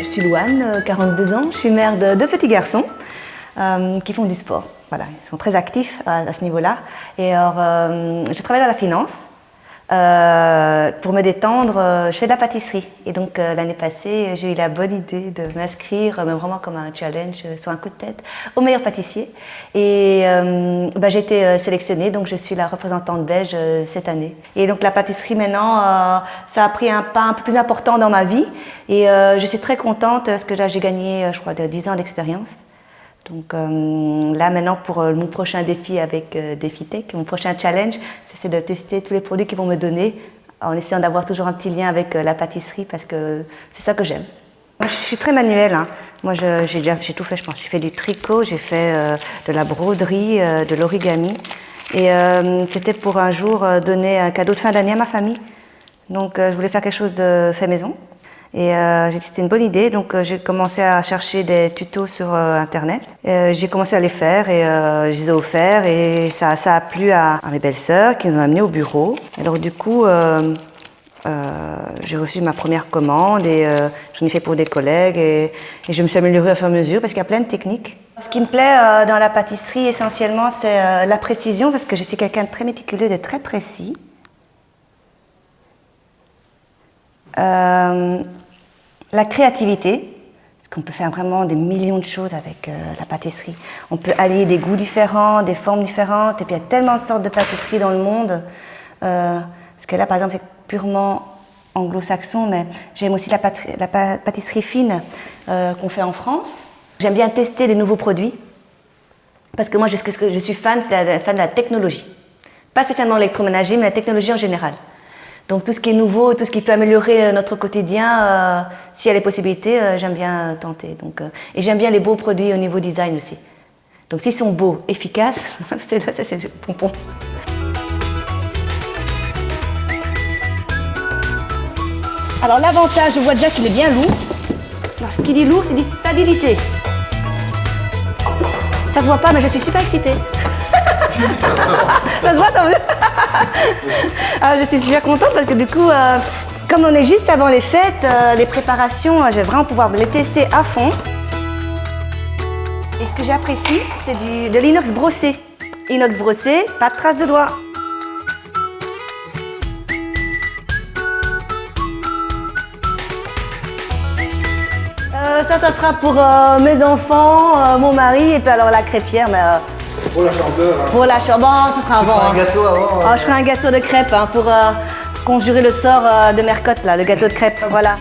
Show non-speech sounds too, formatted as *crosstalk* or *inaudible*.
Je suis Louane, 42 ans, je suis mère de deux petits garçons euh, qui font du sport. Voilà, ils sont très actifs à, ce niveau-là. Et alors, euh, je travaille dans la finance. Euh, pour me détendre, je fais de la pâtisserie. Et donc l'année passée, j'ai eu la bonne idée de m'inscrire, mais vraiment comme un challenge sur un coup de tête, au meilleur pâtissier. Et bah, j'ai été sélectionnée, donc je suis la représentante belge cette année. Et donc la pâtisserie maintenant, ça a pris un pas un peu plus important dans ma vie. Et je suis très contente parce que là j'ai gagné, je crois, 10 ans d'expérience. Donc euh, là maintenant pour euh, mon prochain défi avec euh, DefiTech, mon prochain challenge, c'est de tester tous les produits qu'ils vont me donner en essayant d'avoir toujours un petit lien avec la pâtisserie parce que c'est ça que j'aime. Moi je suis très manuelle, hein. moi j'ai tout fait je pense. J'ai fait du tricot, j'ai fait de la broderie, de l'origami et c'était pour un jour donner un cadeau de fin d'année à ma famille. Donc je voulais faire quelque chose de fait maison. Et euh, j'ai dit c'était une bonne idée, donc euh, j'ai commencé à chercher des tutos sur euh, internet. j'ai commencé à les faire et je les ai offerts et ça, a plu à, mes belles-sœurs qui nous ont amené au bureau. Alors du coup, j'ai reçu ma première commande et j'en ai fait pour des collègues et, et, je me suis améliorée au fur et à mesure parce qu'il y a plein de techniques. Ce qui me plaît dans la pâtisserie essentiellement c'est la précision parce que je suis quelqu'un de très méticuleux, de très précis. Euh, la créativité, parce qu'on peut faire vraiment des millions de choses avec euh, la pâtisserie. On peut allier des goûts différents, des formes différentes, et puis il y a tellement de sortes de pâtisseries dans le monde. Euh, parce que là, par exemple, c'est purement anglo-saxon, mais j'aime aussi la, pâtisserie fine qu'on fait en France. J'aime bien tester des nouveaux produits, parce que moi, je, je suis fan, fan de la technologie. Pas spécialement l'électroménager, mais la technologie en général. Donc tout ce qui est nouveau, tout ce qui peut améliorer euh, notre quotidien, euh, s'il y a les possibilités, euh, j'aime bien tenter. Donc, et j'aime bien les beaux produits au niveau design aussi. Donc s'ils sont beaux, efficaces, *laughs* c'est c'est pompon. Alors l'avantage, je vois déjà qu'il est bien lourd. Alors, ce qui dit lourd, c'est dit stabilité. Ça se voit pas, mais je suis super excitée. *laughs* ça se voit, tant mieux. Alors, je suis super contente parce que du coup, euh, comme on est juste avant les fêtes, euh, les préparations, euh, je vais vraiment pouvoir les tester à fond. Et ce que j'apprécie, c'est de l'inox brossé. Inox brossé, pas de traces de doigts. ça, ça sera pour mes enfants, mon mari et puis alors la crêpière. Mais, pour la chanteur. Hein. Pour la chanteur, ce sera avant. Tu un hein. gâteau avant. Oh, je ferai un gâteau de crêpes hein, pour euh, conjurer le sort euh, de Mercotte, là, le gâteau de crêpes. voilà.